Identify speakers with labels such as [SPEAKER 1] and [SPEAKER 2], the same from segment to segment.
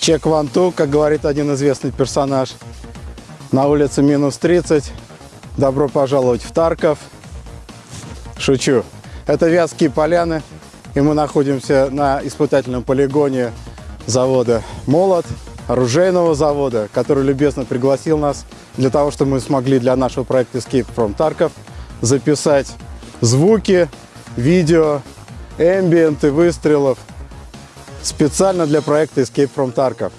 [SPEAKER 1] Чек ванту, как говорит один известный персонаж. На улице минус 30. Добро пожаловать в Тарков. Шучу. Это Вятские поляны. И мы находимся на испытательном полигоне завода «Молот», оружейного завода, который любезно пригласил нас для того, чтобы мы смогли для нашего проекта Escape from Tarkov записать звуки, видео, эмбиенты выстрелов – специально для проекта Escape from Tarkov.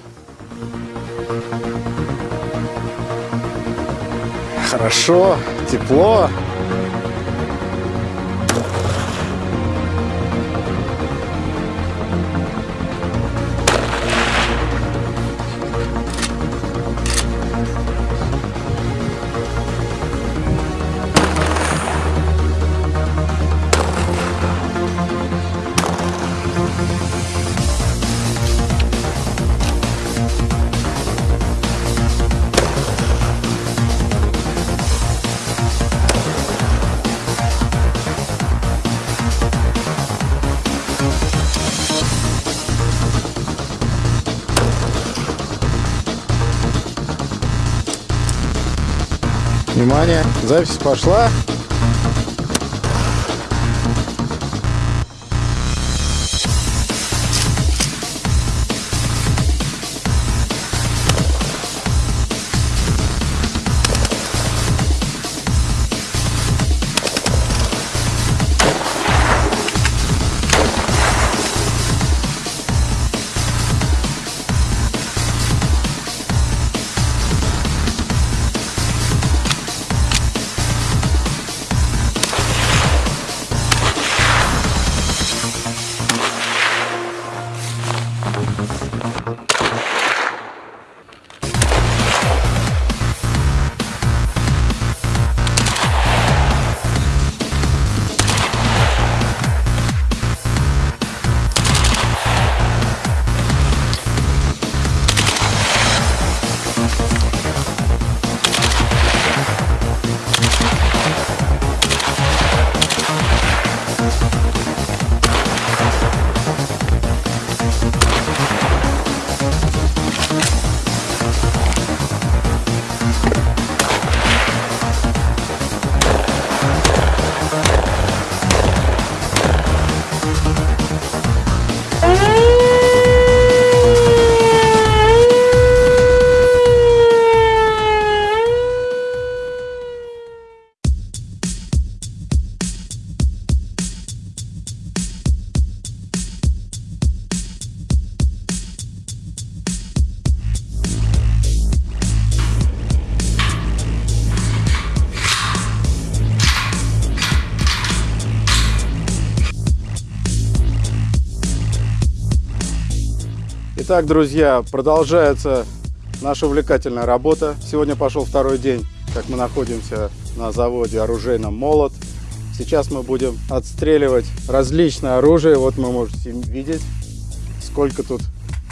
[SPEAKER 1] Хорошо, тепло. Внимание, запись пошла. Итак, друзья, продолжается наша увлекательная работа. Сегодня пошел второй день, как мы находимся на заводе оружейном «Молот». Сейчас мы будем отстреливать различное оружие. Вот мы можете видеть, сколько тут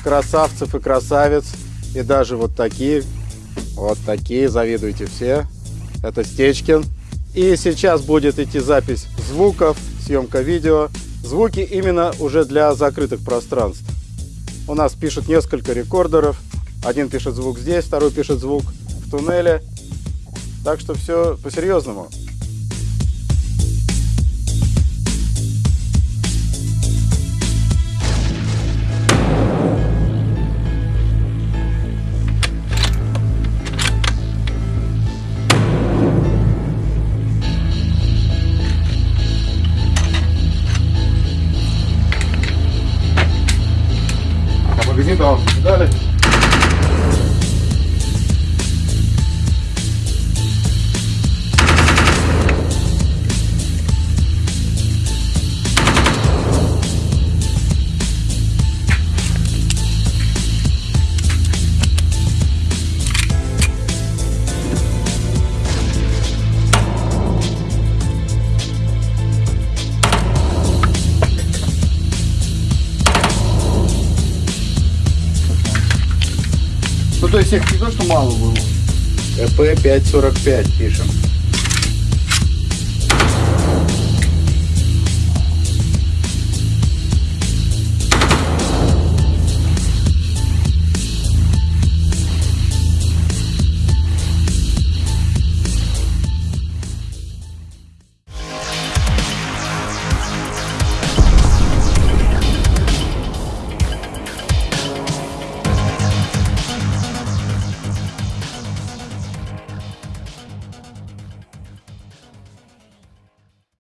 [SPEAKER 1] красавцев и красавиц. И даже вот такие, вот такие, завидуйте все. Это Стечкин. И сейчас будет идти запись звуков, съемка видео. Звуки именно уже для закрытых пространств. У нас пишут несколько рекордеров. Один пишет звук здесь, второй пишет звук в туннеле. Так что все по-серьезному. down. Got it.
[SPEAKER 2] Ну, то есть их не то, что мало было.
[SPEAKER 1] ЭП 545 пишем.